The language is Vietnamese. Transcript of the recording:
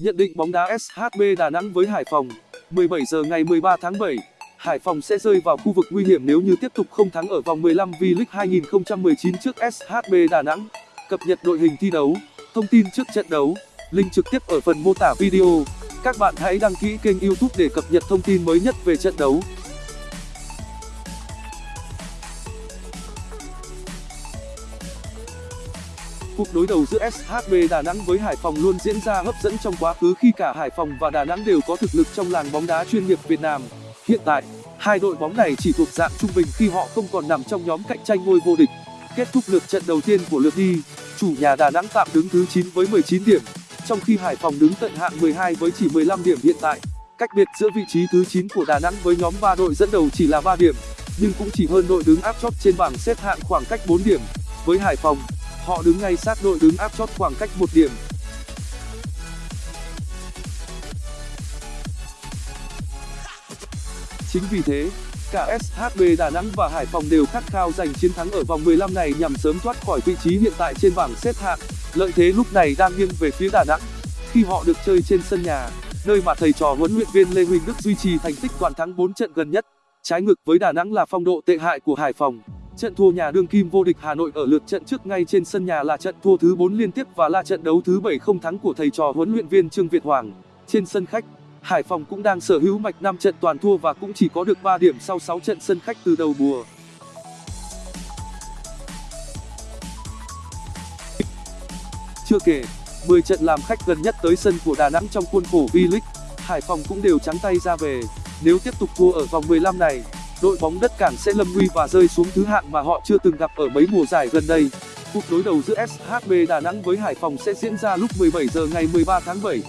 Nhận định bóng đá SHB Đà Nẵng với Hải Phòng 17 giờ ngày 13 tháng 7 Hải Phòng sẽ rơi vào khu vực nguy hiểm nếu như tiếp tục không thắng ở vòng 15 V-League 2019 trước SHB Đà Nẵng. Cập nhật đội hình thi đấu, thông tin trước trận đấu, link trực tiếp ở phần mô tả video. Các bạn hãy đăng ký kênh YouTube để cập nhật thông tin mới nhất về trận đấu. Cuộc đối đầu giữa SHB Đà Nẵng với Hải Phòng luôn diễn ra hấp dẫn trong quá khứ khi cả Hải Phòng và Đà Nẵng đều có thực lực trong làng bóng đá chuyên nghiệp Việt Nam. Hiện tại, hai đội bóng này chỉ thuộc dạng trung bình khi họ không còn nằm trong nhóm cạnh tranh ngôi vô địch. Kết thúc lượt trận đầu tiên của lượt đi, chủ nhà Đà Nẵng tạm đứng thứ 9 với 19 điểm, trong khi Hải Phòng đứng tận hạng 12 với chỉ 15 điểm hiện tại. Cách biệt giữa vị trí thứ 9 của Đà Nẵng với nhóm 3 đội dẫn đầu chỉ là 3 điểm, nhưng cũng chỉ hơn đội đứng áp chót trên bảng xếp hạng khoảng cách 4 điểm. Với Hải Phòng, họ đứng ngay sát đội đứng áp chót khoảng cách một điểm. Chính vì thế, cả SHB Đà Nẵng và Hải Phòng đều khát khao giành chiến thắng ở vòng 15 này nhằm sớm thoát khỏi vị trí hiện tại trên bảng xếp hạng. Lợi thế lúc này đang nghiêng về phía Đà Nẵng, khi họ được chơi trên sân nhà, nơi mà thầy trò huấn luyện viên Lê Huỳnh Đức duy trì thành tích toàn thắng 4 trận gần nhất. Trái ngược với Đà Nẵng là phong độ tệ hại của Hải Phòng. Trận thua nhà đương kim vô địch Hà Nội ở lượt trận trước ngay trên sân nhà là trận thua thứ 4 liên tiếp và là trận đấu thứ 7 không thắng của thầy trò huấn luyện viên Trương Việt Hoàng. Trên sân khách, Hải Phòng cũng đang sở hữu mạch 5 trận toàn thua và cũng chỉ có được 3 điểm sau 6 trận sân khách từ đầu mùa. Chưa kể, 10 trận làm khách gần nhất tới sân của Đà Nẵng trong khuôn khổ V-League, Hải Phòng cũng đều trắng tay ra về. Nếu tiếp tục thua ở vòng 15 này, đội bóng đất cảng sẽ lâm nguy và rơi xuống thứ hạng mà họ chưa từng gặp ở mấy mùa giải gần đây. Cuộc đối đầu giữa SHB Đà Nẵng với Hải Phòng sẽ diễn ra lúc 17 giờ ngày 13 tháng 7.